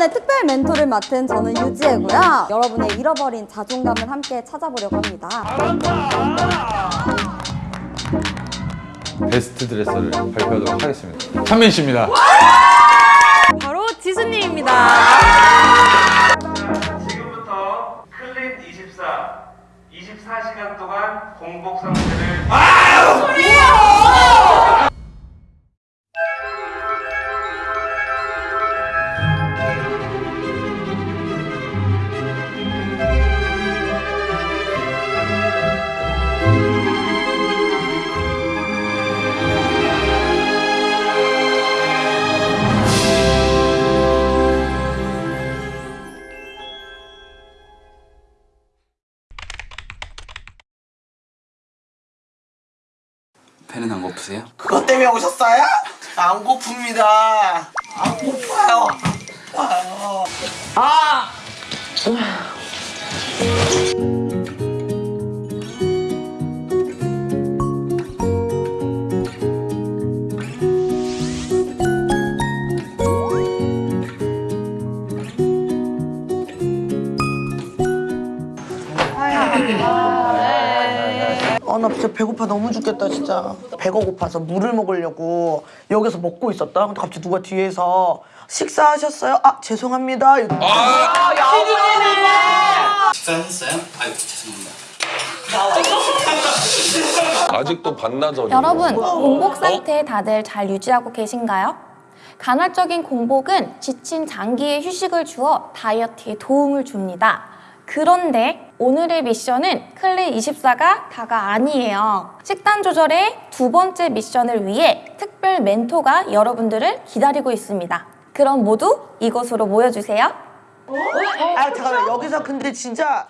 이번에 특별 멘토를 맡은 저는 유지혜고요. 여러분의 잃어버린 자존감을 함께 찾아보려고 합니다. 베스트 드레서를 발표하도록 하겠습니다. 찬민 씨입니다. 바로 지수님입니다. 지금부터 클린 24 24시간 동안 공복 상태를 고프세요? 그것 때문에 오셨어요? 안 고픕니다. 안 고파요. 아파요. 아, 진짜 배고파 너무 죽겠다, 진짜. 배가 고파서 물을 먹으려고 여기서 먹고 있었다. 근데 갑자기 누가 뒤에서 식사하셨어요? 아, 죄송합니다. 이러고. 식사하셨어요? 아유 죄송합니다. 아직도 반나절이 여러분, 공복 상태 다들 잘 유지하고 계신가요? 간헐적인 공복은 지친 장기에 휴식을 주어 다이어트에 도움을 줍니다. 그런데 오늘의 미션은 클리 24가 다가 아니에요. 식단 조절의 두 번째 미션을 위해 특별 멘토가 여러분들을 기다리고 있습니다. 그럼 모두 이곳으로 모여주세요. 아, 잠깐만. 여기서 근데 진짜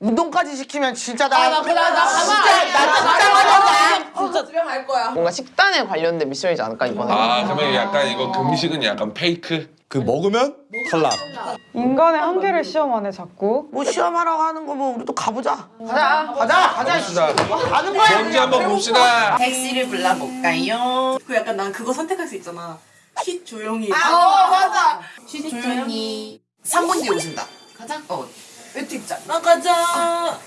운동까지 시키면 진짜 나. 나 그래, 나 진짜, 나 진짜 가려다. 뭔가 식단에 관련된 미션이지 않을까 이번에 아 그러면 약간 이거 금식은 약간 페이크? 그 먹으면 탈락. 인간의 한계를 시험하네 자꾸. 뭐 시험하라고 하는 거 뭐 우리 또 가보자. 가자. 가자. 가자. 봅시다. 가는 거야. 뭔지 한번 봅시다. 택시를 불러볼까요? 그 약간 난 그거 선택할 수 있잖아. 쉿 조용히. 아, 어, 맞아. 쉿 조용히. 3분 뒤에 오신다. 가자. 어. 외투 입자. 나가자.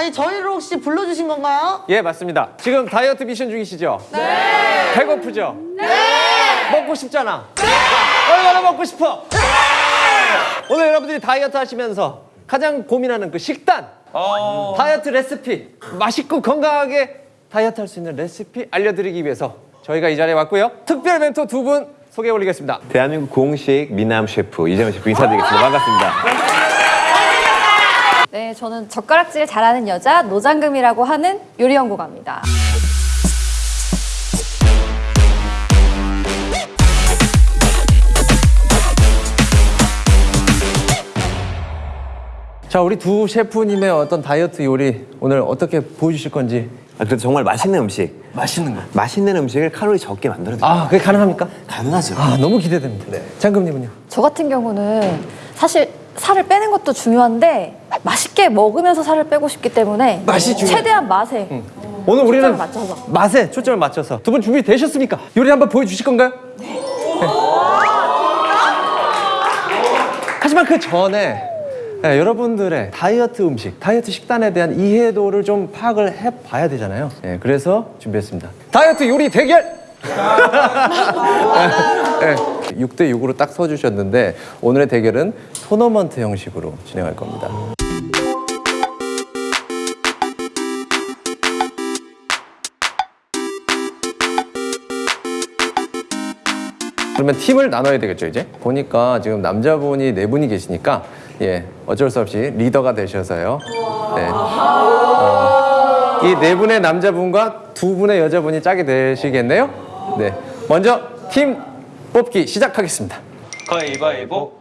아니, 저희를 혹시 불러주신 건가요? 예 맞습니다 지금 다이어트 미션 중이시죠? 네 배고프죠? 네 먹고 싶잖아 네 얼마나 먹고 싶어? 네 오늘 여러분들이 다이어트 하시면서 가장 고민하는 그 식단 다이어트 레시피 맛있고 건강하게 다이어트 할 수 있는 레시피 알려드리기 위해서 저희가 이 자리에 왔고요 특별 멘토 두 분 소개해 올리겠습니다 대한민국 공식 미남 셰프 이재명 셰프 인사드리겠습니다. 반갑습니다. 네, 저는 젓가락질 잘하는 여자 노장금이라고 하는 요리 연구가입니다. 자 우리 두 셰프님의 어떤 다이어트 요리 오늘 어떻게 보여주실 건지 아, 그래도 정말 맛있는 음식, 맛있는 거 맛있는 음식을 칼로리 적게 만들어도 아, 그게 가능합니까? 가능하죠. 아, 너무 기대됩니다. 네. 장금님은요? 저 같은 경우는 사실 살을 빼는 것도 중요한데 맛있게 먹으면서 살을 빼고 싶기 때문에 맛이 중요해. 최대한 맛에 오늘 우리는 맞춰서. 맛에 초점을 맞춰서 두 분 준비 되셨습니까? 요리 한번 보여주실 건가요? 네. 하지만 그 전에 네, 여러분들의 다이어트 음식, 다이어트 식단에 대한 이해도를 좀 파악을 해봐야 되잖아요. 네, 그래서 준비했습니다. 다이어트 요리 대결! 네, 6대 6으로 딱 서주셨는데 오늘의 대결은 토너먼트 형식으로 진행할 겁니다. 그러면 팀을 나눠야 되겠죠 이제 보니까 지금 남자분이 네 분이 계시니까 예 어쩔 수 없이 리더가 되셔서요 네. 어, 이네 분의 남자분과 두 분의 여자분이 짝이 되시겠네요 네 먼저 팀 뽑기 시작하겠습니다 가위바위보.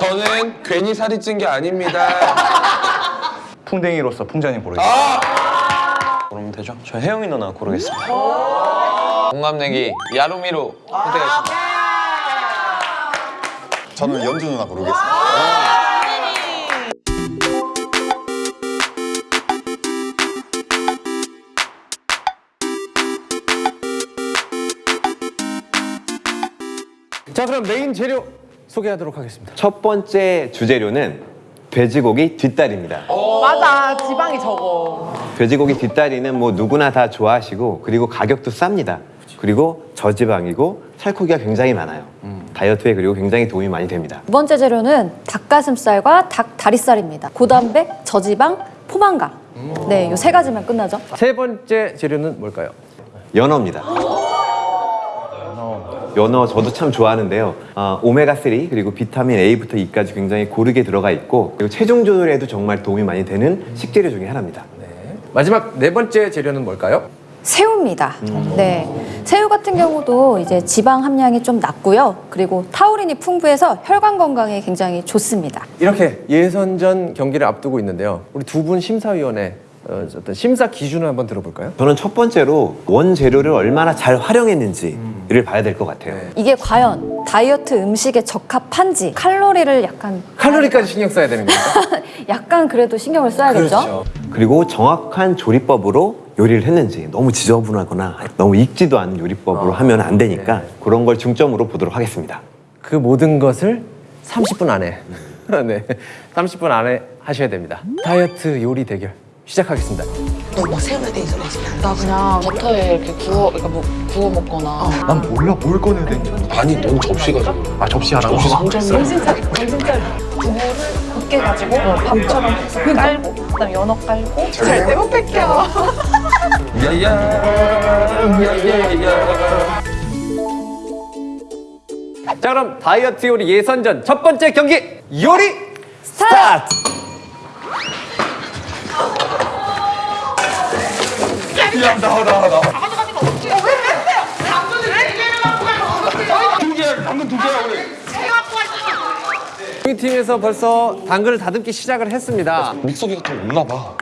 저는 괜히 살이 찐 게 아닙니다. 풍뎅이로서 풍자님 고르겠습니다. 고르면 되죠? 저 혜영이 누나 고르겠습니다. 공감내기 야루미로 선택하겠습니다. 저는 연주 누나 고르겠습니다. 자 그럼 메인 재료 소개하도록 하겠습니다. 첫 번째 주재료는 돼지고기 뒷다리입니다. 맞아 지방이 적어. 돼지고기 뒷다리는 뭐 누구나 다 좋아하시고 그리고 가격도 쌉니다. 그리고 저지방이고 살코기가 굉장히 많아요. 다이어트에 그리고 굉장히 도움이 많이 됩니다. 두 번째 재료는 닭가슴살과 닭 다리살입니다. 고단백, 저지방, 포만감. 네, 요 세 가지면 끝나죠. 세 번째 재료는 뭘까요? 연어입니다. 연어 저도 참 좋아하는데요. 어, 오메가3 그리고 비타민 A부터 E까지 굉장히 고르게 들어가 있고 그리고 체중 조절에도 정말 도움이 많이 되는 식재료 중에 하나입니다. 마지막 네 번째 재료는 뭘까요? 새우입니다. 네. 새우 같은 경우도 이제 지방 함량이 좀 낮고요. 그리고 타우린이 풍부해서 혈관 건강에 굉장히 좋습니다. 이렇게 예선전 경기를 앞두고 있는데요. 우리 두 분 심사위원회 어, 어떤 심사 기준을 한번 들어볼까요? 저는 첫 번째로 원재료를 얼마나 잘 활용했는지를 봐야 될 것 같아요. 이게 과연 다이어트 음식에 적합한지 칼로리를 약간 칼로리까지 신경 써야 되는 거죠? 약간 그래도 신경을 써야겠죠. 그리고 정확한 조리법으로 요리를 했는지 너무 지저분하거나 너무 익지도 않은 요리법으로 하면 안 되니까 그런 걸 중점으로 보도록 하겠습니다. 그 모든 것을 30분 안에 네, 30분 안에 하셔야 됩니다. 다이어트 요리 대결 시작하겠습니다. 너뭐 새우에 대해서 레시피 안나 그냥 버터에 이렇게 구워 그러니까 뭐 구워 먹거나. 난 몰라 뭘 꺼내야 되는지. 아니 넌 접시 가지고. 아 접시 하나. 접시 상자했어. 두부를 곱게 가지고 밥처럼 깔고 그다음 연어 깔고 절대 못 뺏겨. 자 그럼 다이어트 요리 예선전 첫 번째 경기 요리 스타트! 야 나와 나와 나와. 두 개야 당근 두 개야 우리. 우리 팀에서 벌써 당근을 다듬기 시작을 했습니다. 믹서기가 더 없나 봐.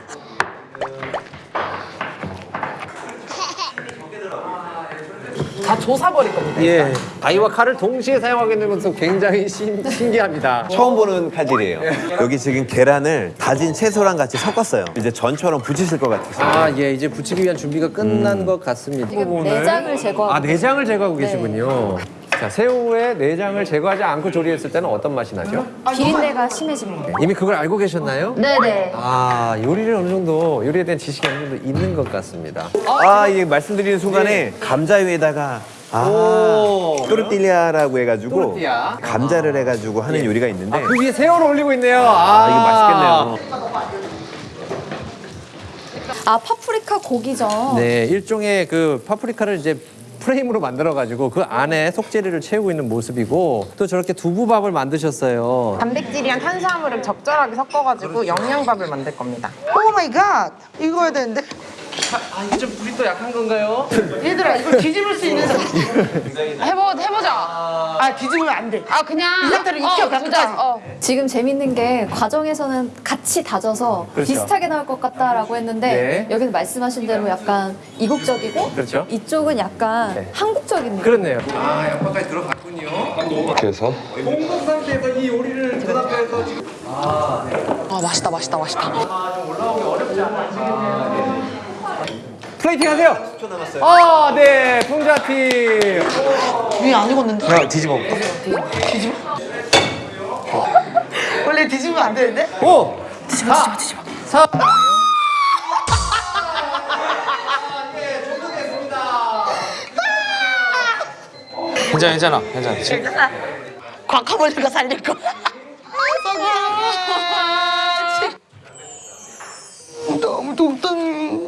다 조사버릴 겁니다. 예. 가위와 칼을 동시에 사용하게 되는 것은 굉장히 신, 신기합니다. 처음 보는 칼질이에요. 여기 지금 계란을 다진 채소랑 같이 섞었어요. 이제 전처럼 부치실 것 같아서. 아, 예, 이제 부치기 위한 준비가 끝난 것 같습니다. 내장을 제거하고 아, 내장을 제거하고 계시군요. 자, 새우의 내장을 제거하지 않고 조리했을 때는 어떤 맛이 나죠? 비린내가 심해집니다. 이미 그걸 알고 계셨나요? 네네. 아, 요리를 어느 정도, 요리에 대한 지식이 어느 정도 있는 것 같습니다. 아, 이게 말씀드리는 순간에 감자 위에다가 아, 오. 또르띠리아라고 해가지고 또르띠아. 감자를 해가지고 하는 요리가 있는데 그 위에 새우를 올리고 있네요. 아, 이게 맛있겠네요. 아, 파프리카 고기죠. 네, 일종의 그 파프리카를 이제 프레임으로 만들어가지고 그 안에 속재료를 채우고 있는 모습이고 또 저렇게 두부밥을 만드셨어요. 단백질이랑 탄수화물을 적절하게 섞어가지고 영양밥을 만들 겁니다. Oh my God! 이거 해야 되는데? 아, 이게 좀 불이 또 약한 건가요? 얘들아 이걸 뒤집을 수 있는 사람 해보 해보자. 아 뒤집으면 안 돼. 아 그냥 이 상태로 익혀, 어. 끝까지. 어. 지금 재밌는 게 과정에서는 같이 다져서 그렇죠. 비슷하게 나올 것 같다라고 했는데 네. 여기는 말씀하신 대로 약간 이국적이고 그렇죠. 이쪽은 약간 네. 한국적인 느낌. 그렇네요. 아, 양파까지 들어갔군요. 그래서 공복 상태에서 이 요리를 그 상태에서 지금 아 맛있다 맛있다 맛있다. 플레이팅 하세요. 10초 남았어요. 아, 네, 풍자 팀. 위에 안 익었는데? 그냥 뒤집어 볼까? 원래 뒤집으면 안 되는데? 5, 뒤집어, 뒤집어, 뒤집어. 4, 괜찮아 괜찮아 괜찮아. 지금 과카몰리가 살릴 거. 너무 동동.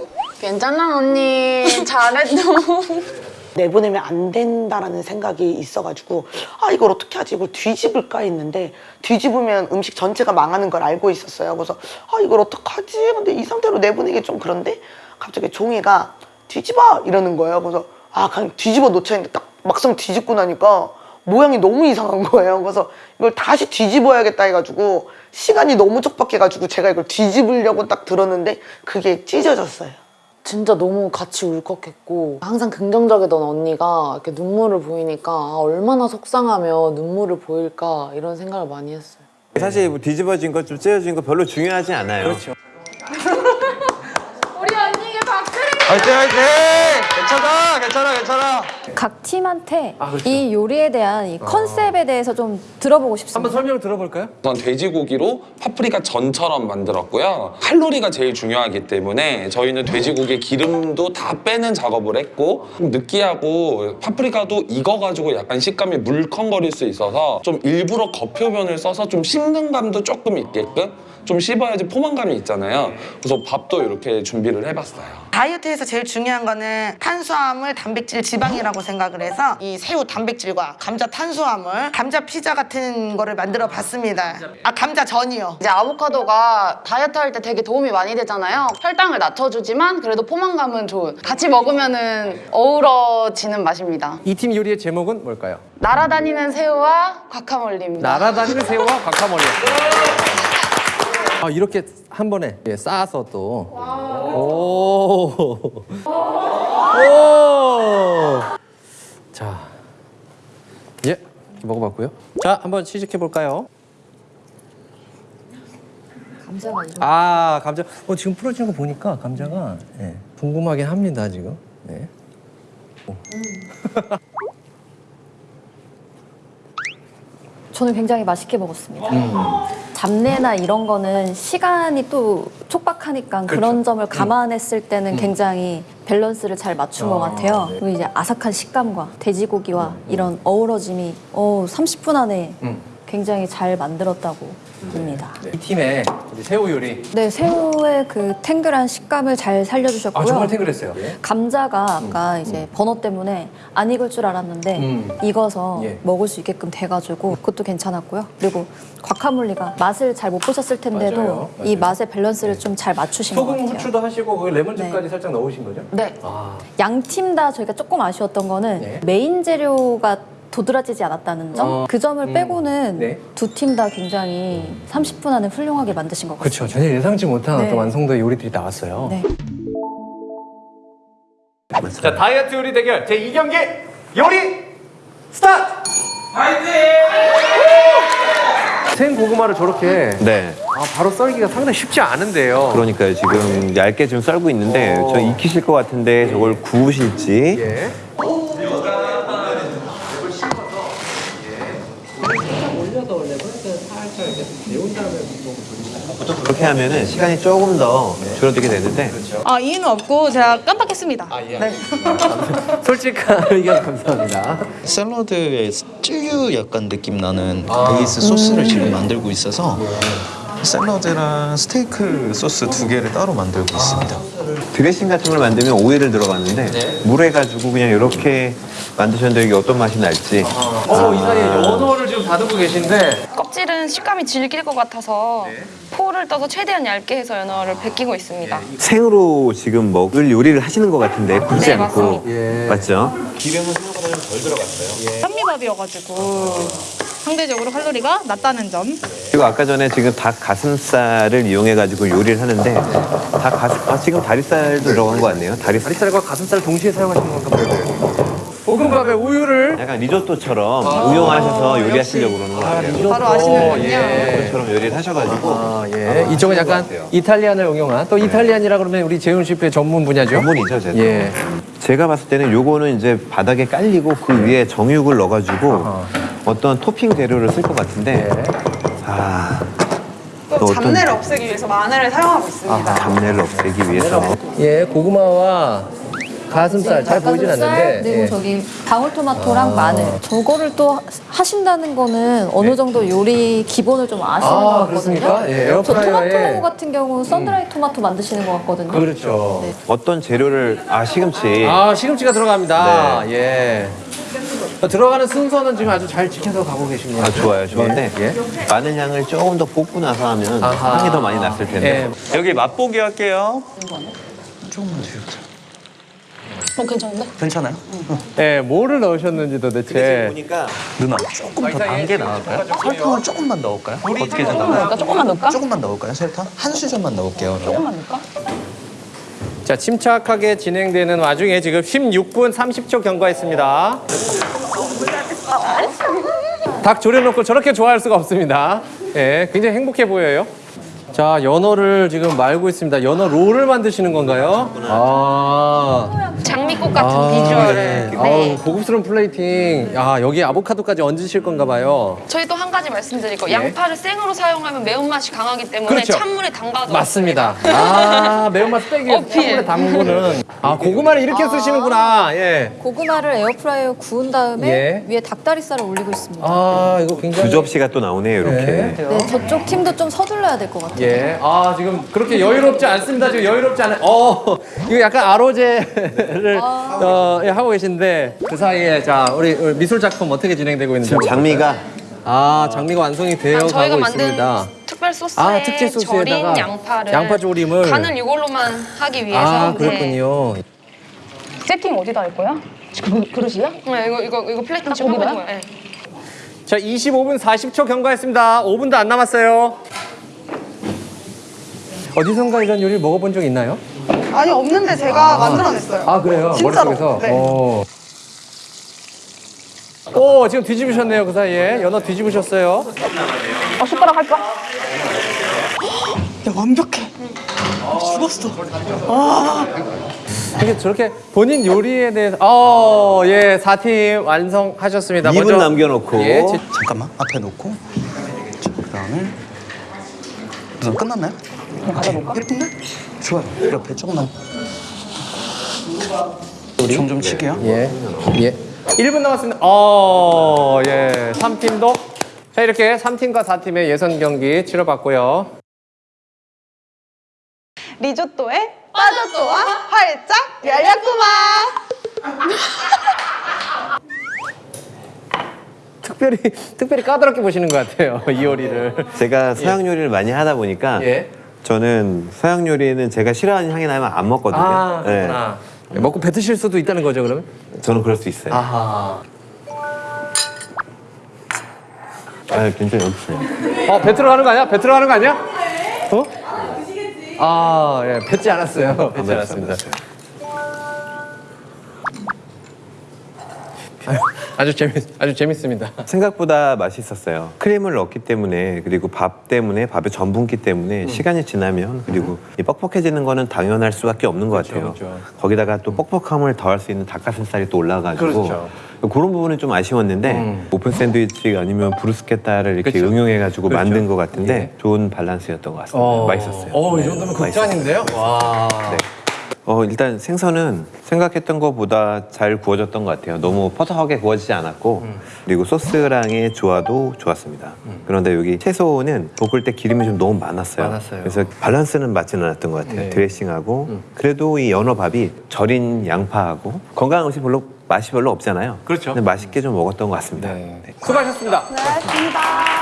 괜찮아 언니. 잘했어. 내보내면 안 된다라는 생각이 있어가지고 아 이걸 어떻게 하지? 이걸 뒤집을까 했는데 뒤집으면 음식 전체가 망하는 걸 알고 있었어요. 그래서 아 이걸 어떡하지? 근데 이 상태로 내보내기 좀 그런데? 갑자기 종이가 뒤집어! 이러는 거예요. 그래서 아 그냥 뒤집어 놓자 했는데 딱 막상 뒤집고 나니까 모양이 너무 이상한 거예요. 그래서 이걸 다시 뒤집어야겠다 해가지고 시간이 너무 촉박해가지고 제가 이걸 뒤집으려고 딱 들었는데 그게 찢어졌어요 진짜 너무 같이 울컥했고 항상 긍정적이던 언니가 이렇게 눈물을 보이니까 아, 얼마나 속상하며 눈물을 보일까 이런 생각을 많이 했어요. 사실 뭐 뒤집어진 것좀 찢어진 거 별로 중요하지 않아요. 그렇죠. 우리 언니에게 박수를. 화이팅 화이팅. 괜찮아, 괜찮아, 괜찮아. 각 팀한테 아, 그렇죠. 이 요리에 대한 이 컨셉에 대해서 좀 들어보고 싶습니다. 한번 설명을 들어볼까요? 우선 돼지고기로 파프리카 전처럼 만들었고요. 칼로리가 제일 중요하기 때문에 저희는 돼지고기 기름도 다 빼는 작업을 했고 좀 느끼하고 파프리카도 익어가지고 약간 식감이 물컹거릴 수 있어서 좀 일부러 겉표면을 써서 좀 씹는 감도 조금 있게끔 좀 씹어야지 포만감이 있잖아요. 그래서 밥도 이렇게 준비를 해봤어요. 다이어트에서 제일 중요한 거는 탄수화물, 단백질, 지방이라고 생각을 해서 이 새우 단백질과 감자 탄수화물, 감자 피자 같은 거를 만들어 봤습니다. 아 감자 전이요. 이제 아보카도가 다이어트 할 때 되게 도움이 많이 되잖아요. 혈당을 낮춰주지만 그래도 포만감은 좋은. 같이 먹으면 은 어우러지는 맛입니다. 이 팀 요리의 제목은 뭘까요? 날아다니는 새우와 과카몰리입니다. 날아다니는 새우와 과카몰리. 아 이렇게 한 번에 예, 쌓아서 또. 오. 오. 자, 예, 먹어봤고요. 자, 한번 시식해 볼까요? 감자가 아, 감자. 어 지금 풀어지는 거 보니까 감자가 예, 궁금하긴 합니다 지금. 네. 오. 저는 굉장히 맛있게 먹었습니다. 음. 잡내나 이런 거는 시간이 또 촉박하니까 그런 점을 감안했을 때는 굉장히 밸런스를 잘 맞춘 것 같아요. 그리고 이제 아삭한 식감과 돼지고기와 이런 어우러짐이 어, 30분 안에 음. 굉장히 잘 만들었다고 봅니다. 이 팀의 새우 요리. 네, 새우의 그 탱글한 식감을 잘 살려주셨고요. 아 정말 탱글했어요. 감자가 아까 이제 번호 때문에 안 익을 줄 알았는데 음. 익어서 예. 먹을 수 있게끔 돼가지고 그것도 괜찮았고요. 그리고 과카몰리가 맛을 잘 못 보셨을 텐데도 맞아요. 이 맛의 밸런스를 좀잘 맞추신 것 소금 같아요. 후추도 하시고 거기 레몬즙까지 네. 살짝 넣으신 거죠? 네. 아, 양팀 다 저희가 조금 아쉬웠던 거는 네. 메인 재료가 도드라지지 않았다는 점. 어, 그 점을 음, 빼고는 네. 두팀 다 굉장히 30분 안에 훌륭하게 만드신 것 같아요. 그렇죠. 전혀 예상치 못한 네. 어떤 완성도의 요리들이 나왔어요. 네. 자, 다이어트 요리 대결 제 2경기 요리 스타트! 파이팅! 생 고구마를 저렇게 네. 아, 바로 썰기가 상당히 쉽지 않은데요. 그러니까요. 지금 얇게 좀 썰고 있는데 어. 저 익히실 것 같은데 저걸 구우실지 예. 보통 그렇게 하면은 시간이 조금 더 줄어들게 되는데. 아 이유는 없고 제가 깜빡했습니다. 네. 솔직한 의견 감사합니다. 샐러드에 쯔유 약간 느낌 나는 베이스 소스를 지금 만들고 있어서 샐러드랑 스테이크 소스 두 개를 따로 만들고 있습니다. 드레싱 같은 걸 만들면 오일을 들어갔는데 물에 가지고 그냥 이렇게 만드셨는데 이게 어떤 맛이 날지. 어, 이 사이에 연어를 지금 다듬고 계신데 껍질은 식감이 질길 것 같아서 포를 떠서 최대한 얇게 해서 연어를 벗기고 있습니다. 생으로 지금 먹을 요리를 하시는 것 같은데 굽지 네, 않고. 예. 맞죠? 현미밥이어가지고 상대적으로 칼로리가 낮다는 점. 그리고 아까 전에 지금 닭 가슴살을 이용해 가지고 요리를 하는데 닭 가슴 아 지금 다리살도 들어간 것 같네요. 다리살 다리살과 가슴살 동시에 사용하시는 건가 봐요. 볶음밥에 우유를 약간 리조또처럼 응용하셔서 요리하시려고 그러는 것 같아요. 바로 아시는군요. 예. 그처럼 요리를 하셔가지고 아, 예. 이쪽은 약간. 이탈리안을 응용한 또 이탈리안이라 그러면 우리 재훈 셰프의 전문 분야죠. 전문이죠, 제가. 예. 제가 봤을 때는 요거는 이제 바닥에 깔리고 그 위에 정육을 넣어가지고 아하. 어떤 토핑 재료를 쓸 것 같은데 예. 아또또 어떤- 잡내를 없애기 위해서 마늘을 사용하고 있습니다. 잡내를 없애기 위해서 예, 고구마와 가슴살 잘 보이진 닭가슴살, 않는데 그리고 예. 저기 방울토마토랑 마늘 저거를 또 하- 하신다는 거는 어느 정도 요리 기본을 좀 아시는 아, 것 같거든요. 그렇습니까? 예, 저 에어프라이어에- 토마토 같은 경우 썬드라이 토마토 만드시는 것 같거든요. 그렇죠. 네. 어떤 재료를 아 시금치 아 시금치가 들어갑니다. 네. 예. 들어가는 순서는 지금 아주 잘 지켜서 가고 계십니다. 아 좋아요 좋은데 예. 마늘 향을 조금 더 볶고 나서 하면 아하. 향이 더 많이 났을 텐데 예. 여기 맛보기 할게요. 어, 괜찮은데? 괜찮아요? 예, 뭐를 넣으셨는지 도대체. 보니까 누나 조금 더단게 나을까요? 섞어가지고요. 설탕을 조금만 넣을까요? 어떻게 생각해요? 나 조금만 넣을까? 조금만 넣을까요? 설탕? 한 수저만 넣을게요. 조금만 넣을까? 자, 침착하게 진행되는 와중에 지금 16분 30초 경과했습니다. 닭 졸여놓고 저렇게 좋아할 수가 없습니다. 예, 굉장히 행복해 보여요. 자, 연어를 지금 말고 있습니다. 연어 롤을 만드시는 건가요? 아. 장미꽃 같은 아, 비주얼을. 네. 네. 아우, 고급스러운 플레이팅. 아, 여기 아보카도까지 얹으실 건가 봐요. 저희 또 한 가지 말씀드리고 예. 양파를 생으로 사용하면 매운맛이 강하기 때문에 그렇죠. 찬물에 담가서 맞습니다. 아, 매운맛 빼기 위해서. 찬물에 담그는. 아, 고구마를 이렇게 쓰시는구나. 예. 고구마를 에어프라이어 구운 다음에 예. 위에 닭다리살을 올리고 있습니다. 아, 이거 굉장히. 두 접시가 또 나오네요, 이렇게. 네, 저쪽 팀도 좀 서둘러야 될 것 같아요. 예. 아, 지금 그렇게 여유롭지 않습니다. 지금 여유롭지 않아요. 어, 이거 약간 아로제를 어, 예, 하고 계신데 그 사이에 자, 우리, 우리 미술 작품 어떻게 진행되고 있는지. 지금 장미가 아, 장미가 완성이 되어 아, 저희가 가고 만든 있습니다. 특별 소스에 아, 특제 소스에다가 절인 양파를 양파 조림을 간을 이걸로만 하기 위해서 아, 네. 그렇군요. 세팅 어디다 할 거야? 지금 그릇이야? 네, 이거 이거 이거 지금 하고 있는 거야. 네. 자, 25분 40초 경과했습니다. 5분도 안 남았어요. 어디선가 이런 요리를 먹어본 적 있나요? 아니 없는데 제가 만들어냈어요. 아 그래요? 진짜로. 머릿속에서? 네. 오. 오 지금 뒤집으셨네요 그 사이에 연어 뒤집으셨어요 어, 숟가락 할까? 야 완벽해. 죽었어. 와. 이게 저렇게 본인 요리에 대해서 어예 4팀 완성하셨습니다 2분 남겨놓고. 예, 제- 잠깐만 앞에 놓고 자, 그다음에 우선 끝났나요? 가져볼까? 예쁜데? 좋아요. 옆에 조금만 좀좀 치게요. 예, 예. 1분 남았습니다. 어, 예. 3팀도. 자, 이렇게 3팀과 4팀의 예선 경기 치러봤고요. 리조또에 빠져또와 활짝 열렸구만. 특별히, 특별히 까다롭게 보시는 것 같아요. 이 요리를. 제가 서양 요리를 많이 하다 보니까 예. 저는 서양 요리는 제가 싫어하는 향이 나면 안 먹거든요. 아, 네. 먹고 뱉으실 수도 있다는 거죠, 그러면? 저는 그럴 수 있어요. 아하. 아, 굉장히 없어요. 어, 배 들어가는 거 아니야? 배 들어가는 거 아니야? 어? 아, 예. 뱉지 않았어요. 뱉지 않았습니다. 아주 재밌, 아주 재밌습니다. 생각보다 맛있었어요. 크림을 넣기 때문에 그리고 밥 때문에 밥의 전분기 음. 때문에 시간이 지나면 그리고 이 뻑뻑해지는 거는 당연할 수밖에 없는 것 같아요. 그렇죠. 거기다가 또 뻑뻑함을 더할 수 있는 닭가슴살이 또 올라가지고 그렇죠. 그런 부분은 좀 아쉬웠는데 음. 오픈 샌드위치 아니면 브루스케타를 이렇게 그렇죠. 응용해가지고 그렇죠. 만든 것 같은데 예. 좋은 밸런스였던 것 같습니다. 맛있었어요. 어, 이 네, 정도면 맛있었어요. 극찬인데요? 와. 네. 어, 일단 생선은 생각했던 것보다 잘 구워졌던 것 같아요. 너무 퍼석하게 구워지지 않았고 음. 그리고 소스랑의 조화도 좋았습니다. 그런데 여기 채소는 볶을 때 기름이 좀 너무 많았어요. 많았어요. 그래서 밸런스는 맞지는 않았던 것 같아요. 네. 드레싱하고 음. 그래도 이 연어밥이 절인 양파하고 건강한 음식 별로 맛이 별로 없잖아요. 그렇죠. 근데 맛있게 좀 먹었던 것 같습니다. 네. 수고하셨습니다. 수고하셨습니다.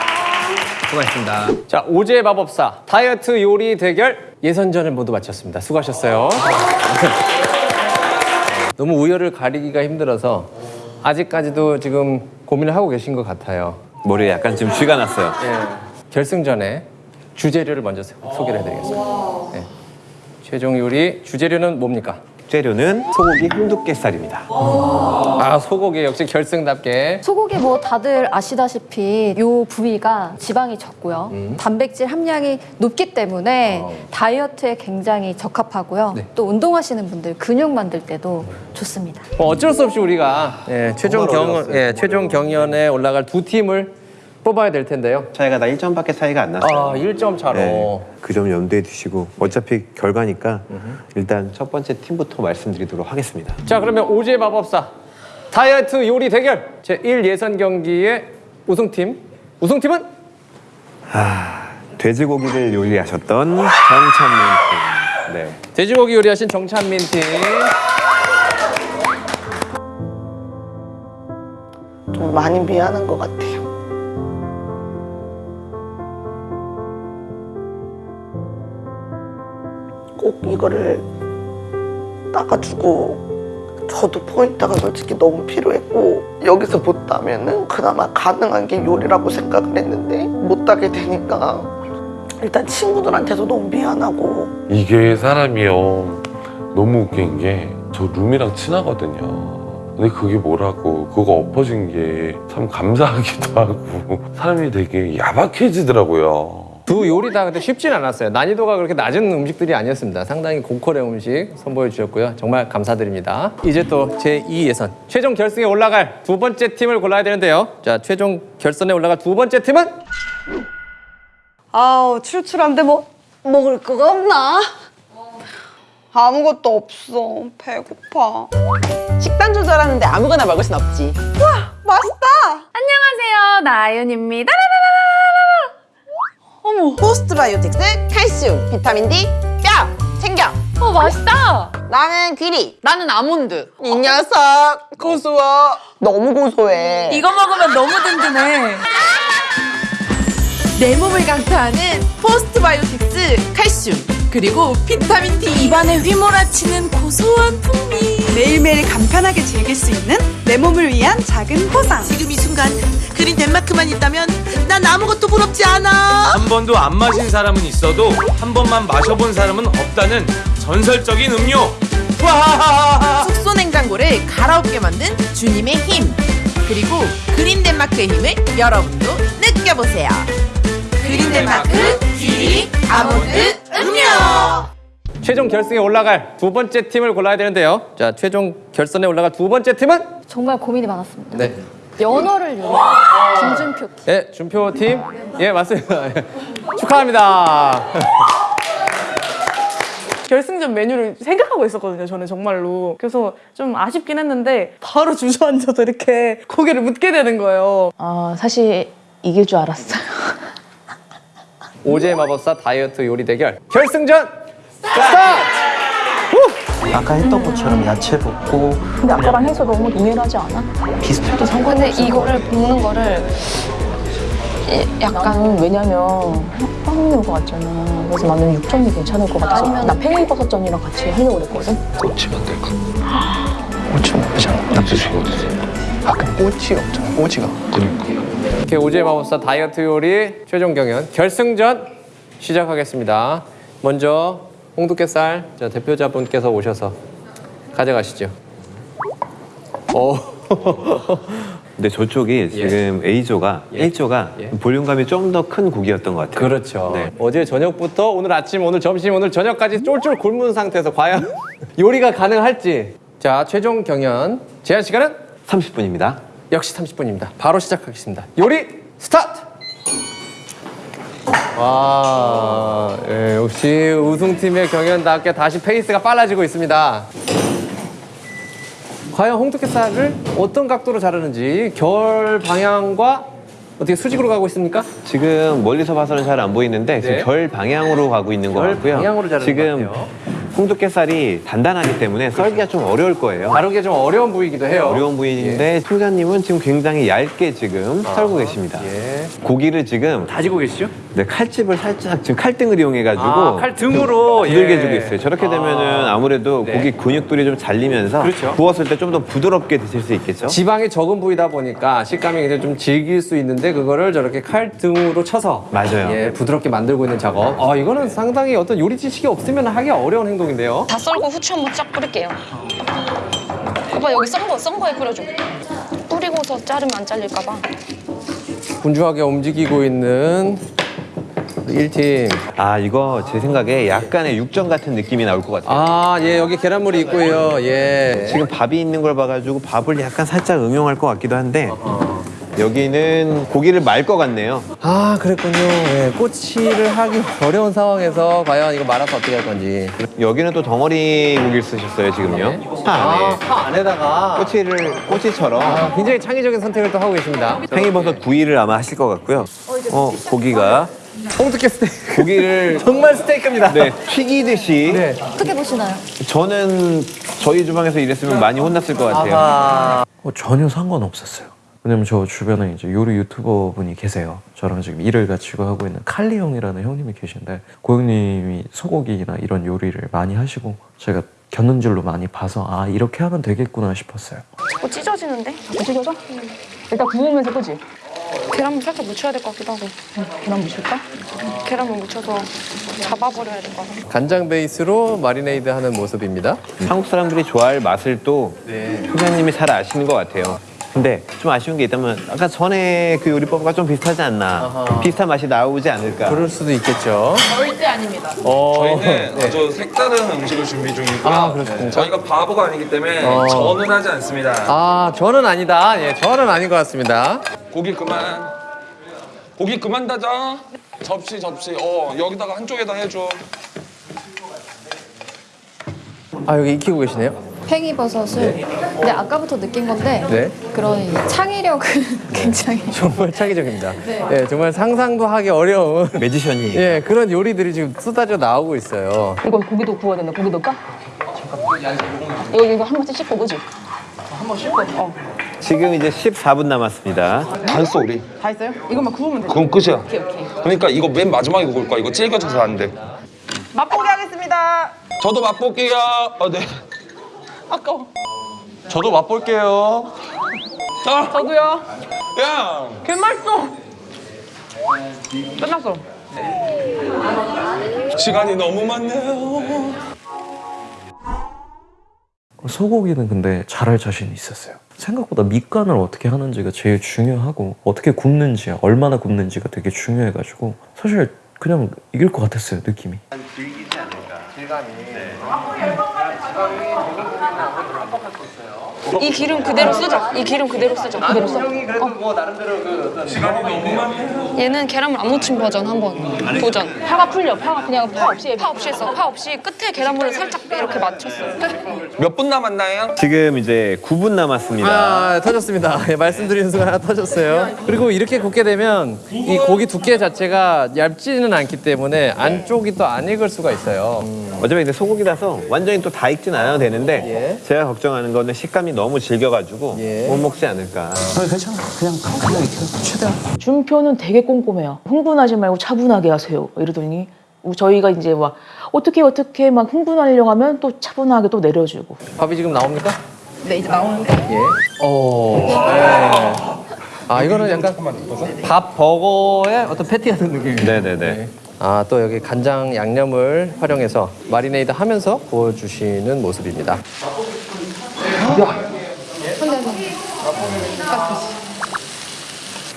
자, 오제 마법사 다이어트 요리 대결 예선전을 모두 마쳤습니다. 수고하셨어요. 너무 우열을 가리기가 힘들어서 아직까지도 지금 고민을 하고 계신 것 같아요. 머리에 약간 좀 쥐가 났어요. 결승전에 주재료를 먼저 소- 소개를 해드리겠습니다. 네. 최종 요리 주재료는 뭡니까? 재료는 소고기 한두께살입니다. 아 소고기 역시 결승답게 소고기 뭐 다들 아시다시피 요 부위가 지방이 적고요. 음. 단백질 함량이 높기 때문에 다이어트에 굉장히 적합하고요. 어. 네. 또 운동하시는 분들 근육 만들 때도 좋습니다. 뭐 어쩔 수 없이 우리가 예, 최종 경. 예, 최종 경연에 올라갈 두 팀을 뽑아야 될 텐데요. 차이가 나 1점밖에 차이가 안 났어요. 아, 1점 차로. 네, 그점 염두에 두시고 어차피 결과니까 일단 첫 번째 팀부터 말씀드리도록 하겠습니다. 자, 그러면 오제 마법사 다이어트 요리 대결 제1 예선 경기의 우승팀. 우승팀은 돼지고기를 요리하셨던 정찬민 팀. 네. 돼지고기 요리하신 정찬민 팀. 좀 많이 미안한 것 같아요. 꼭 이거를 따가지고 저도 포인트가 솔직히 너무 필요했고 여기서 못 따면은 그나마 가능한 게 요리라고 생각을 했는데 못 따게 되니까 일단 친구들한테도 너무 미안하고. 이게 사람이요. 너무 웃긴 게 저 룸이랑 친하거든요. 근데 그게 뭐라고. 그거 엎어진 게 참 감사하기도 하고. 사람이 되게 야박해지더라고요 두 요리 다 근데 쉽진 않았어요. 난이도가 그렇게 낮은 음식들이 아니었습니다. 상당히 고퀄의 음식 선보여 주셨고요. 정말 감사드립니다. 이제 또 제2 예선 최종 결승에 올라갈 두 번째 팀을 골라야 되는데요. 자, 최종 결선에 올라갈 두 번째 팀은 아우 출출한데 뭐 먹을 거가 없나? 아무것도 없어. 배고파. 식단 조절하는데 아무거나 먹을 순 없지. 와 맛있다. 안녕하세요, 나윤입니다. 어머. 포스트바이오틱스 칼슘, 비타민 D, 뼈 챙겨. 어, 맛있다. 나는 귀리. 나는 아몬드. 이 녀석 고소워. 너무 고소해. 이거 먹으면 너무 든든해. 내 몸을 강타하는 포스트바이오틱스 칼슘 그리고 비타민 D 입안에 휘몰아치는 고소한 풍미 매일매일 간편하게 즐길 수 있는 내 몸을 위한 작은 보상. 지금 이 순간 그린 덴마크만 있다면 난 아무것도 부럽지 않아. 한 번도 안 마신 사람은 있어도 한 번만 마셔본 사람은 없다는 전설적인 음료. 와! 숙소 냉장고를 갈아엎게 만든 주님의 힘 그리고 그린 덴마크의 힘을 여러분도 느껴보세요 그린 덴마크 귀리 아몬드 음료 최종 결승에 올라갈 두 번째 팀을 골라야 되는데요. 자, 최종 결선에 올라갈 두 번째 팀은 정말 고민이 많았습니다. 네. 연어를 요리한 김준표 팀. 예, 준표 팀. 예, 맞습니다. 예. 축하합니다. 결승전 메뉴를 생각하고 있었거든요. 저는 정말로. 그래서 좀 아쉽긴 했는데 바로 주저앉아서 이렇게 고개를 묻게 되는 거예요. 아 사실 이길 줄 알았어요. 오제 마법사 다이어트 요리 대결 결승전 스타트! 아까 했던 것처럼 야채 볶고 근데 아까랑 해서 너무 동일하지 않아? 비슷해. 근데 이거를 볶는 거를 약간 왜냐면 빵인 것 같잖아. 그래서 나는 6점이 괜찮을 것 같아서 아니면- 나 팽이버섯전이랑 같이 하려고 그랬거든. 꼬치 만들까? 꼬치 먹자. 나 드시고 드세요. 아 근데 꼬치 없잖아. 꼬치가. 그러니까. 이렇게 오제 마법사 다이어트 요리 최종 경연 결승전 시작하겠습니다. 먼저 홍두깨살 자, 대표자분께서 오셔서 가져가시죠. 오. 근데 저쪽이 지금 A조가 예. 1조가 예. 볼륨감이 좀 더큰 국이었던 것 같아요. 그렇죠. 네. 어제 저녁부터 오늘 아침, 오늘 점심, 오늘 저녁까지 쫄쫄 굶은 상태에서 과연 요리가 가능할지. 자, 최종 경연 제한 시간은 30분입니다. 역시 30분입니다. 바로 시작하겠습니다. 요리 스타트! 와, 예, 역시 우승팀의 경연답게 다시 페이스가 빨라지고 있습니다. 과연 홍두깨살을 어떤 각도로 자르는지 결 방향과 어떻게 수직으로 가고 있습니까? 지금 멀리서 봐서는 잘 안 보이는데 지금 네. 결 방향으로 가고 있는 것결 같고요. 방향으로 자르는 지금 것 같아요. 홍두깨살이 단단하기 때문에 썰기가 좀 어려울 거예요. 다루기 좀 어려운 부위이기도 해요. 어려운 부위인데 팀장님은 지금 굉장히 얇게 지금 썰고 계십니다. 예. 고기를 지금 다지고 계시죠? 네, 칼집을 살짝 지금 칼등을 이용해가지고 아, 칼등으로, 부들게 예. 해주고 있어요. 저렇게 아. 되면은 아무래도 네. 고기 근육들이 좀 잘리면서 그렇죠. 구웠을 때 좀 더 부드럽게 드실 수 있겠죠. 지방이 적은 부위다 보니까 식감이 굉장히 좀 질길 수 있는데 그거를 저렇게 칼등으로 쳐서 맞아요. 예, 부드럽게 만들고 있는 작업. 아, 이거는 상당히 어떤 요리 지식이 없으면 하기 어려운 행동인데요. 다 썰고 후추 한번 쫙 뿌릴게요. 오빠 여기 썬 거, 썬 거에 뿌려줘. 뿌리고서 자르면 안 잘릴까 봐. 분주하게 움직이고 있는 1팀. 아 이거 제 생각에 약간의 육전 같은 느낌이 나올 것 같아요. 아, 예, 여기 계란물이 있고요. 예. 지금 밥이 있는 걸 봐가지고 밥을 약간 살짝 응용할 것 같기도 한데 여기는 고기를 말 것 같네요. 아, 그랬군요. 예, 꼬치를 하기 어려운 상황에서 과연 이거 말아서 어떻게 할 건지. 여기는 또 덩어리 고기를 쓰셨어요 지금요. 파 안에 아, 파 안에다가 꼬치를 꼬치처럼 아, 굉장히 창의적인 선택을 또 하고 계십니다. 팽이버섯 구이를 아마 하실 것 같고요. 어 고기가 홍두깨 스테이크. 고기를 정말 스테이크입니다. 네 튀기듯이 네. 어떻게 보시나요? 저는 저희 주방에서 일했으면 많이 혼났을 것 같아요. 아하. 어, 전혀 상관없었어요. 왜냐면 저 주변에 이제 요리 유튜버 분이 계세요. 저랑 지금 일을 같이 하고 있는 칼리 형이라는 형님이 계신데 그 형님이 소고기나 이런 요리를 많이 하시고 제가 겪는 줄로 많이 봐서 아 이렇게 하면 되겠구나 싶었어요. 자꾸 찢어지는데? 찢어져? 일단 구우면서 끄지? 계란물 살짝 묻혀야 될 것 같기도 하고. 계란 묻힐까? 계란물 묻혀서 잡아버려야 될 것 같아. 간장 베이스로 마리네이드 하는 모습입니다. 한국 사람들이 좋아할 맛을 또 네. 팀장님이 잘 아시는 것 같아요. 근데 좀 아쉬운 게 있다면 아까 전에 그 요리법과 좀 비슷하지 않나 비슷한 맛이 나오지 않을까 그럴 수도 있겠죠. 절대 아닙니다. 어, 저희는 네. 아주 색다른 음식을 준비 중이고요. 아, 그렇습니까? 저희가 바보가 아니기 때문에 어. 저는 하지 않습니다. 아, 저는 아니다. 예, 저는 아닌 것 같습니다. 고기 그만. 고기 그만 다져. 접시 접시. 어 여기다가 한쪽에다 해줘. 아, 여기 익히고 계시네요? 팽이버섯을 근데 아까부터 느낀 건데 네. 그런 이 창의력은 굉장히 정말 창의적입니다. 네. 예, 정말 상상도 하기 어려운 매지션이 예, 그런 요리들이 지금 쏟아져 나오고 있어요. 이거 고기도 구워야 되나? 고기 넣을까? 이거 이거 한 번씩 씻고 그지? 한 번 씻고. 어. 지금 이제 14분 남았습니다 다 했어 우리. 다 했어요? 이것만 구우면 돼. 그건 끝이야. 오케이 오케이. 그러니까 이거 맨 마지막에 구울 거야. 이거 질겨져서 안 돼. 맛보기 하겠습니다. 저도 맛볼게요. 어, 네. 아까워. 저도 맛볼게요. 아, 저도요. 야. 개 맛있어. 끝났어. 시간이 너무 많네요. 소고기는 근데 잘할 자신이 있었어요. 생각보다 밑간을 어떻게 하는지가 제일 중요하고 어떻게 굽는지, 얼마나 굽는지가 되게 중요해가지고 사실 그냥 이길 것 같았어요 느낌이. 이 아까 우리 대부분이 압박할 수 있어요. 기름 그대로 쓰자. 이 기름 그대로 쓰자. 그대로 써. 그래도 뭐 나름대로 그 어떤 시간이 너무 많네요. 얘는 계란물 안 묻힌 버전 한번 도전. 파가 풀려. 파가 그냥 파 없이 파 없이 했어. 파 없이 끝에 계란물을 살짝 이렇게 맞췄어. 끝. 몇분 남았나요? 지금 이제 9분 남았습니다 아, 터졌습니다. 예, 말씀드리는 순간 하나 터졌어요. 그리고 이렇게 굽게 되면 이 고기 두께 자체가 얇지는 않기 때문에 안쪽이 또 안 익을 수가 있어요. 어차피 근데 소고기라서 완전히 또 다 익진 않아도 되는데 예. 제가 걱정하는 거는 식감이 너무 질겨가지고 예. 못 먹지 않을까 괜찮아. 그냥 그냥. 최대한. 준표는 되게 꼼꼼해요. 흥분하지 말고 차분하게 하세요. 이러더니 저희가 이제 막 어떻게 어떻게 막 흥분하려고 하면 또 차분하게 또 내려주고. 밥이 지금 나옵니까? 네 이제 나오는데. 예. 오. 네. 아 이거는 약간 밥 버거의 어떤 패티 같은 느낌이에요. 네네 네 아 또 여기 간장 양념을 활용해서 마리네이드 하면서 구워주시는 모습입니다.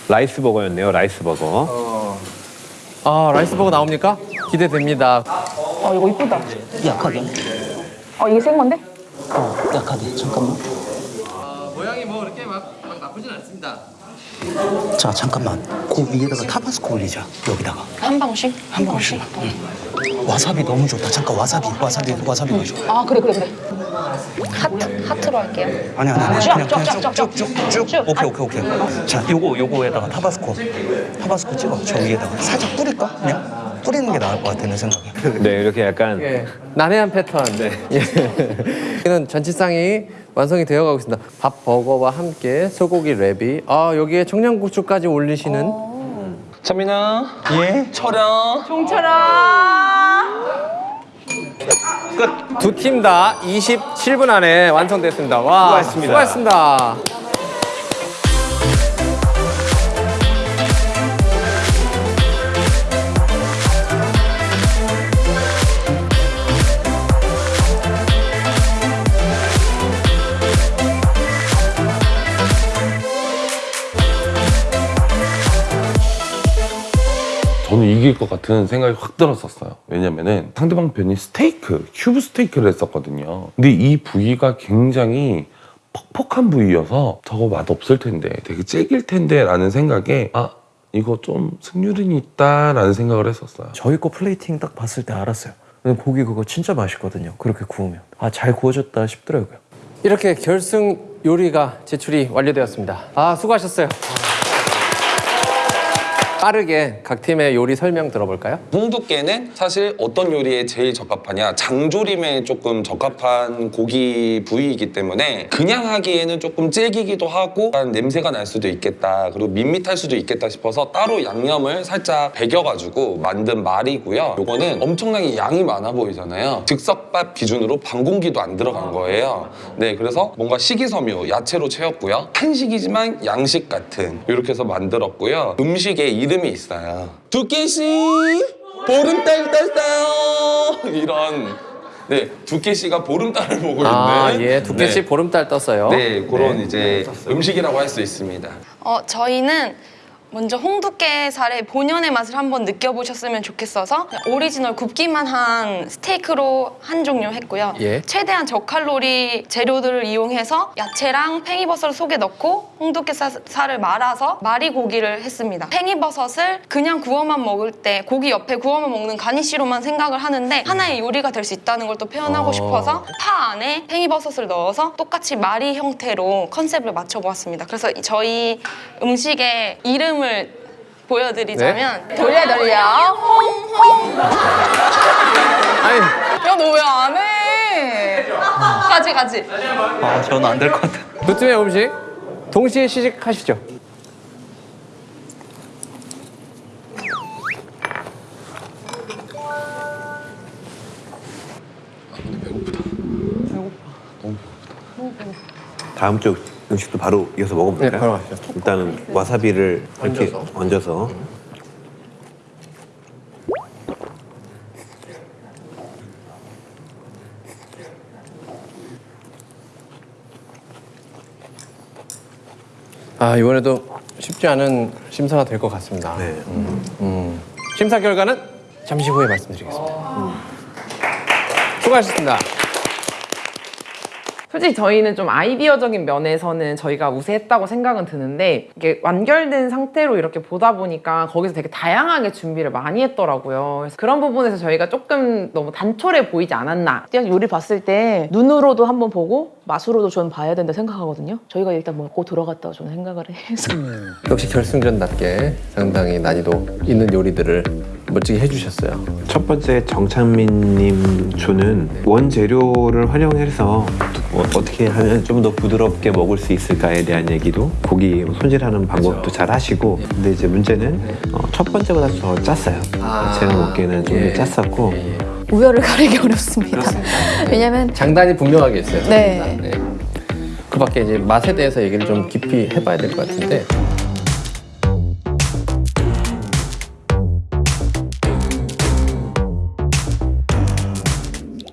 라이스 버거였네요 라이스 버거 아 라이스 버거 나옵니까? 기대됩니다. 어 이거 이쁘다. 약하게. 어 이게 생 건데? 어, 약하게. 잠깐만. 모양이 뭐 이렇게 막, 막 나쁘진 않습니다. 자, 잠깐만. 그 위에다가 타바스코 올리자. 여기다가. 한 방울씩? 한 방울씩. 응. 와사비 너무 좋다. 잠깐 와사비, 와사비, 와사비 넣어줘. 아 그래 그래 그래. 하트 하트로 할게요. 아니 아니 아니. 쫙, 그냥 쫙, 그냥 쫙, 쫙, 쭉쭉쭉 쭉. 오케이 오케이 오케이. 자, 요거 요거에다가 타바스코. 타바스코 찍어. 저 위에다가 살짝 뿌릴까? 그냥 뿌리는 게 나을 것 같아 내 생각에. 네 이렇게 약간 예. 난해한 패턴. 네. 예. 이는 전치상이 완성이 되어가고 있습니다. 밥 버거와 함께 소고기 랩이 아 여기에 청양고추까지 올리시는 차민아. 예. 철야. 종철아. 두팀 다 27분 안에 완성됐습니다. 와 수고하셨습니다. 수고하셨습니다. 이길 것 같은 생각이 확 들었었어요. 왜냐면은 상대방 편이 스테이크, 큐브 스테이크를 했었거든요. 근데 이 부위가 굉장히 퍽퍽한 부위여서 저거 맛 없을 텐데, 되게 질길 텐데 라는 생각에 아, 이거 좀 승률이 있다 라는 생각을 했었어요. 저희 거 플레이팅 딱 봤을 때 알았어요. 근데 고기 그거 진짜 맛있거든요. 그렇게 구우면 아 잘 구워졌다 싶더라고요. 이렇게 결승 요리가 제출이 완료되었습니다. 아 수고하셨어요. 빠르게 각 팀의 요리 설명 들어볼까요? 홍두깨는 사실 어떤 요리에 제일 적합하냐? 장조림에 조금 적합한 고기 부위이기 때문에 그냥 하기에는 조금 질기기도 하고 약간 냄새가 날 수도 있겠다 그리고 밋밋할 수도 있겠다 싶어서 따로 양념을 살짝 배겨가지고 만든 말이고요. 요거는 엄청나게 양이 많아 보이잖아요. 즉석밥 기준으로 반 공기도 안 들어간 거예요. 네 그래서 뭔가 식이섬유 야채로 채웠고요. 한식이지만 양식 같은 이렇게 해서 만들었고요. 음식에 이름 이 있어요 두께씨 보름달 떴어요 이런 네, 두께 씨가 보름달을 보고 있는. 아, 예, 두께 씨 네. 보름달 떴어요. 네, 그런 네. 이제 음식이라고 할 수 있습니다. 어, 저희는 먼저 홍두깨살의 본연의 맛을 한번 느껴보셨으면 좋겠어서 오리지널 굽기만 한 스테이크로 한 종류 했고요. 예. 최대한 저칼로리 재료들을 이용해서 야채랑 팽이버섯을 속에 넣고 홍두깨살을 말아서 마리고기를 했습니다. 팽이버섯을 그냥 구워만 먹을 때 고기 옆에 구워만 먹는 가니쉬로만 생각을 하는데 하나의 요리가 될 수 있다는 걸 또 표현하고 어. 싶어서 파 안에 팽이버섯을 넣어서 똑같이 마리 형태로 컨셉을 맞춰보았습니다. 그래서 이- 저희 음식의 이름을 보여드리자면 네. 돌려 돌려 홍홍 아니, 야 너 왜 안 해? 가지 가지 아, 저는 안 될 것 같아. 두 팀의 음식 동시에 시식하시죠. 다음 쪽 음식도 바로 이어서 먹어볼까요? 네, 바로 가시죠. 일단은 와사비를 이렇게 얹어서. 얹어서 아 이번에도 쉽지 않은 심사가 될 것 같습니다. 네. 음, 음. 심사 결과는 잠시 후에 말씀드리겠습니다. 수고하셨습니다. 솔직히 저희는 좀 아이디어적인 면에서는 저희가 우세했다고 생각은 드는데 이게 완결된 상태로 이렇게 보다 보니까 거기서 되게 다양하게 준비를 많이 했더라고요. 그래서 그런 부분에서 저희가 조금 너무 단촐해 보이지 않았나. 그냥 요리 봤을 때 눈으로도 한번 보고 맛으로도 저는 봐야 된다 생각하거든요. 저희가 일단 먹고 들어갔다고 저는 생각을 해서 역시 결승전답게 상당히 난이도 있는 요리들을 멋지게 해주셨어요. 첫 번째 정창민님 조는 원재료를 활용해서 어, 어떻게 하면 좀 더 부드럽게 먹을 수 있을까에 대한 얘기도 고기 손질하는 방법도 잘 하시고 근데 이제 문제는 어, 첫 번째보다 더 짰어요. 아. 제가 먹기에는 좀 예. 더 짰었고 우열을 가리기 어렵습니다. 왜냐면 장단이 분명하게 있어요. 네. 네. 그 밖에 이제 맛에 대해서 얘기를 좀 깊이 해봐야 될 것 같은데.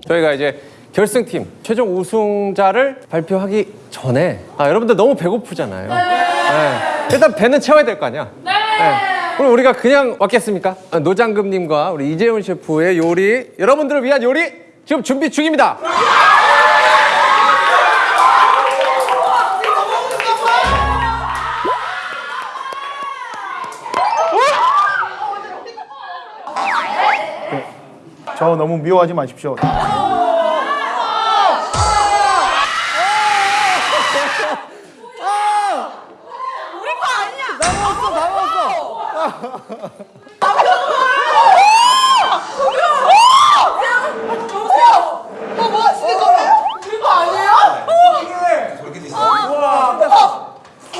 저희가 이제 결승팀 최종 우승자를 발표하기 전에 아 여러분들 너무 배고프잖아요. 네. 일단 배는 채워야 될 거 아니야. 네. 그럼 우리가 그냥 왔겠습니까? 아, 노장금님과 우리 이재훈 셰프의 요리 여러분들을 위한 요리 지금 준비 중입니다. 저 너무 미워하지 마십시오. 우리 거 아니야. 나 먹었어, 다 먹었어. 뭐, 뭐 하시는 거예요? 우리 거 아니에요?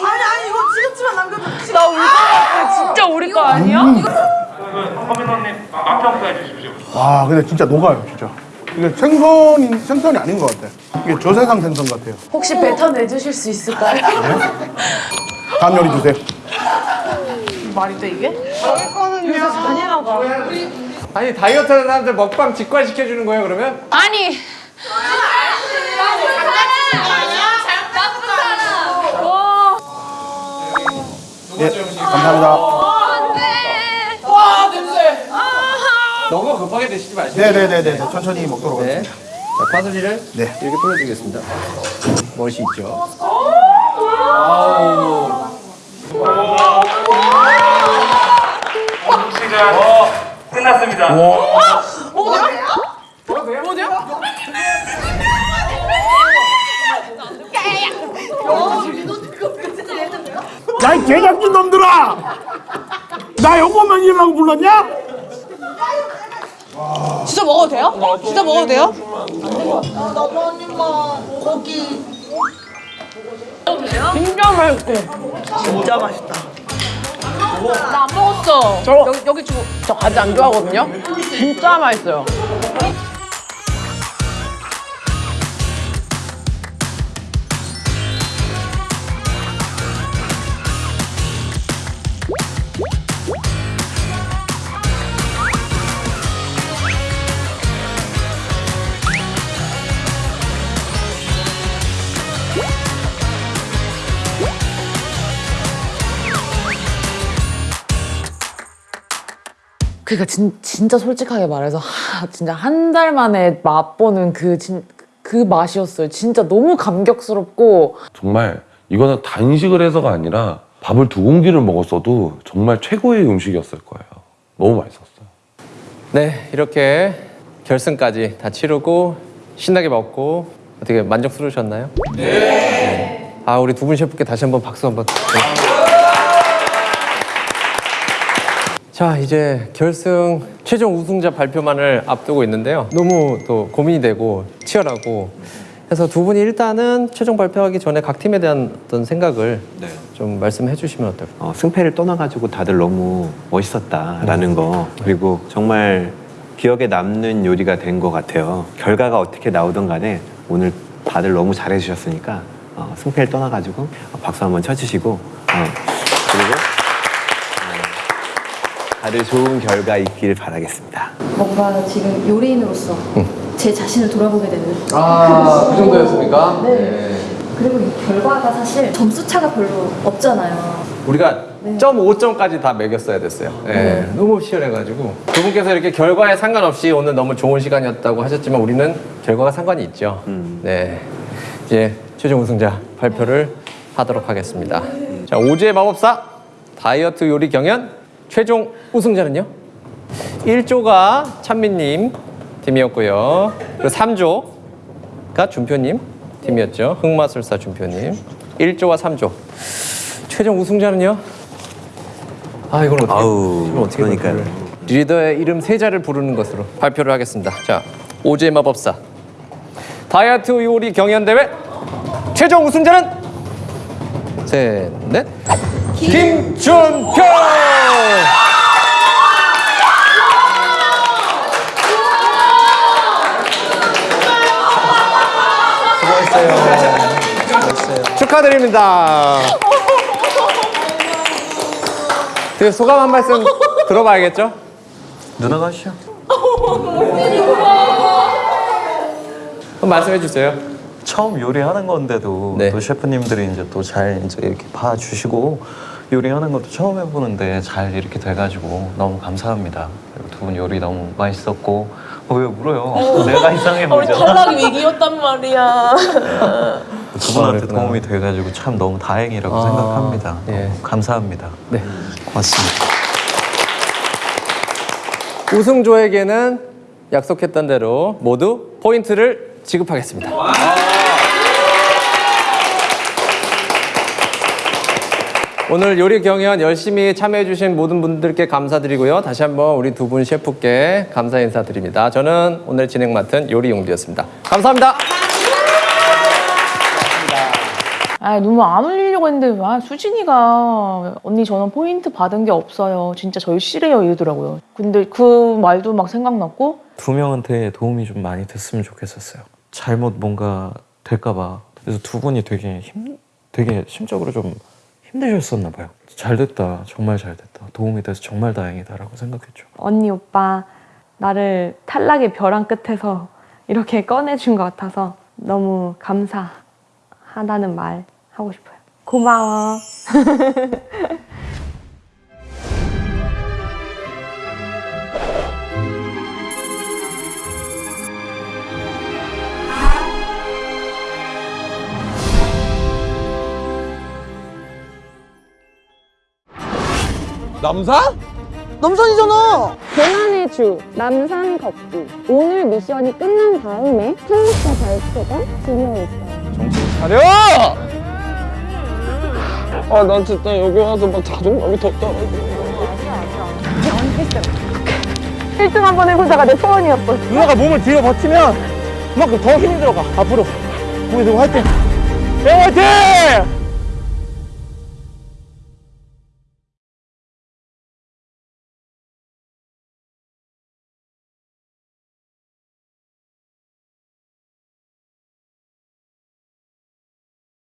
아니, 아니, 이거 지금쯤만 남겨도 나 우리 거 진짜 우리 거 아니야? 서민원님 맛 평가해 주십시오. 와, 근데 진짜 녹아요, 진짜. 이게 생선이 생선이 아닌 것 같아. 이게 저세상 생선 같아요. 혹시 뱉어 내 주실 수 있을까요? 다음 요리 주세요. 말이 돼 이게? 저희 거는요. 잔인하다. 아니 다이어트 하는 사람들 먹방 직관시켜 주는 거예요 그러면? 아니 예, 감사합니다. 너무 급하게 드시지 마시고 네네네네, 천천히 먹도록 네. 하겠습니다. 자, 파슬리를 네. 이렇게 뿌려주겠습니다 멋이 있죠 아우 시간 끝났습니다. 뭐죠? 뭐죠? 야, 이 제작진 놈들아! 나 요거만 이라고 불렀냐? 진짜 먹어도 돼요? 진짜 먹어도 돼요? 나도 한 입만 고기 진짜 맛있고. 진짜 맛있다. 나 안 먹었어. 저 여기, 여기 주고 저 가지 안 좋아하거든요. 진짜 맛있어요. 그러니까 진, 진짜 솔직하게 말해서 하, 진짜 한 달 만에 맛보는 그, 진, 그 맛이었어요. 진짜 너무 감격스럽고 정말 이거는 단식을 해서가 아니라 밥을 두 공기를 먹었어도 정말 최고의 음식이었을 거예요. 너무 맛있었어요. 네, 이렇게 결승까지 다 치르고 신나게 먹고 어떻게 만족스러우셨나요? 네. 아, 우리 두 분 셰프께 다시 한번 박수 한번. 네. 자, 이제 결승 최종 우승자 발표만을 앞두고 있는데요. 너무 또 고민이 되고 치열하고 해서 두 분이 일단은 최종 발표하기 전에 각 팀에 대한 어떤 생각을 좀 말씀해 주시면 어떨까요? 어, 승패를 떠나가지고 다들 너무 멋있었다라는 거 그리고 정말 기억에 남는 요리가 된 것 같아요. 결과가 어떻게 나오든 간에 오늘 다들 너무 잘해 주셨으니까 어, 승패를 떠나가지고 박수 한번 쳐주시고 어, 그리고 어, 다들 좋은 결과 있기를 바라겠습니다. 뭔가 지금 요리인으로서 제 자신을 돌아보게 되는. 아, 그 정도였습니까? 네. 그리고 이 결과가 사실 점수 차가 별로 없잖아요. 우리가 네. 점 5점까지 다 매겼어야 됐어요. 네, 너무 치열해가지고 두 분께서 이렇게 결과에 상관없이 오늘 너무 좋은 시간이었다고 하셨지만 우리는 결과가 상관이 있죠. 네, 이제 최종 우승자 발표를 하도록 하겠습니다. 자, 오지의 마법사 다이어트 요리 경연 최종 우승자는요? 1조가 찬미님 팀이었고요. 그리고 3조가 준표님 팀이었죠. 흑마술사 준표님. 1조와 3조. 최종 우승자는요? 아 이건 어떻게 이건 어떻게 그러니까요. 리더의 이름 세 자를 부르는 것으로 발표를 하겠습니다. 자 오즈의 마법사 다이어트 요리 경연 대회 최종 우승자는 셋 넷 김준표. 수고했어요. 축하드립니다. 그 소감 한 말씀 들어봐야겠죠? 누나가 하시죠. 말씀해 주세요. 처음 요리하는 건데도 또 셰프님들이 이제 또 잘 이제 이렇게 봐주시고 요리하는 것도 처음 해보는데 잘 이렇게 돼가지고 너무 감사합니다. 두 분 요리 너무 맛있었고 어, 왜 울어요? 내가 이상해 우리 보이잖아. 탈락이 위기였단 말이야. 두 분한테 도움이 돼가지고 참 너무 다행이라고 아, 생각합니다. 너무 감사합니다. 네. 고맙습니다. 우승조에게는 약속했던 대로 모두 포인트를 지급하겠습니다. 오늘 요리 경연 열심히 참여해주신 모든 분들께 감사드리고요. 다시 한번 우리 두 분 셰프께 감사 인사드립니다. 저는 오늘 진행 맡은 요리 용두였습니다. 감사합니다. 아 너무 안 올리려고 했는데 아 수진이가 언니 저는 포인트 받은 게 없어요. 진짜 저희 싫어요 이러더라고요. 근데 그 말도 막 생각났고 두 명한테 도움이 좀 많이 됐으면 좋겠었어요. 잘못 뭔가 될까 봐. 그래서 두 분이 되게 힘, 되게 심적으로 좀 힘드셨었나 봐요. 잘 됐다, 정말 잘 됐다. 도움이 돼서 정말 다행이다라고 생각했죠. 언니 오빠 나를 탈락의 벼랑 끝에서 이렇게 꺼내준 것 같아서 너무 감사하다는 말 하고 싶어요. 고마워. 남산? 남산이잖아. 고난의 주 남산 걷기. 오늘 미션이 끝난 다음에 탈락자 발표가 진행이 있어요. 가려! 아, 난 진짜 여기 와서 막 자존감이 더 떨어져. 1등 한 번 해보자가 내 소원이었어. 누나가 몸을 뒤로 버티면 그만큼 더 힘이 들어가 앞으로 우리 누구 화이팅 야 화이팅